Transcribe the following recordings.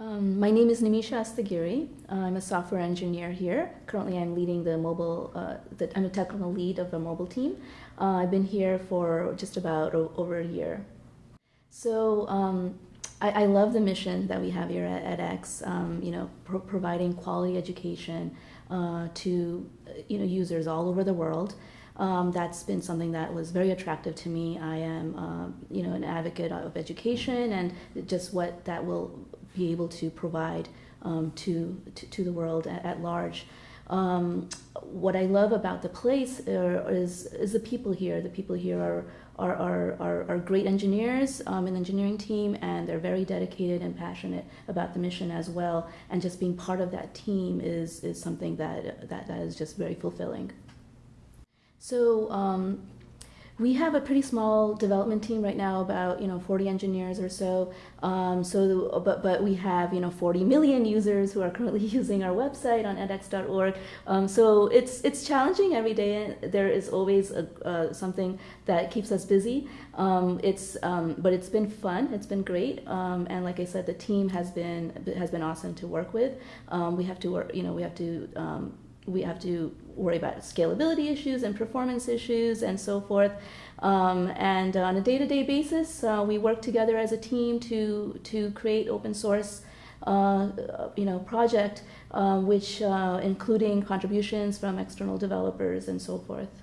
Um, my name is Nimisha Asthagiri. I'm a software engineer here. Currently, I'm leading the mobile. Uh, the, I'm a technical lead of a mobile team. Uh, I've been here for just about over a year. So um, I, I, love the mission that we have here at edX. Um, you know, pro providing quality education uh, to you know users all over the world. Um, that's been something that was very attractive to me. I am, uh, you know, an advocate of education and just what that will be able to provide um, to, to, to the world at, at large. Um, what I love about the place are, is, is the people here. The people here are, are, are, are, are great engineers um, in the engineering team, and they're very dedicated and passionate about the mission as well. And just being part of that team is, is something that, that, that is just very fulfilling. So um, we have a pretty small development team right now, about you know 40 engineers or so. Um, so, but but we have you know 40 million users who are currently using our website on edx.org. Um, so it's it's challenging every day. There is always a, uh, something that keeps us busy. Um, it's um, but it's been fun. It's been great. Um, and like I said, the team has been has been awesome to work with. Um, we have to work. You know, we have to we have to worry about scalability issues and performance issues and so forth. Um, and on a day-to-day basis, uh, we work together as a team to to create open source, uh, you know, project, uh, which uh, including contributions from external developers and so forth.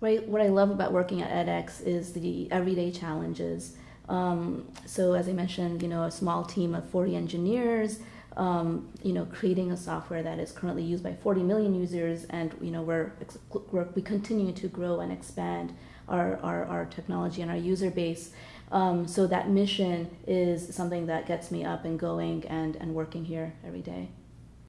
Right, what I love about working at edX is the everyday challenges. Um, so as I mentioned, you know, a small team of 40 engineers, um, you know, creating a software that is currently used by 40 million users, and you know, we're, we're we continue to grow and expand our, our, our technology and our user base. Um, so that mission is something that gets me up and going and, and working here every day.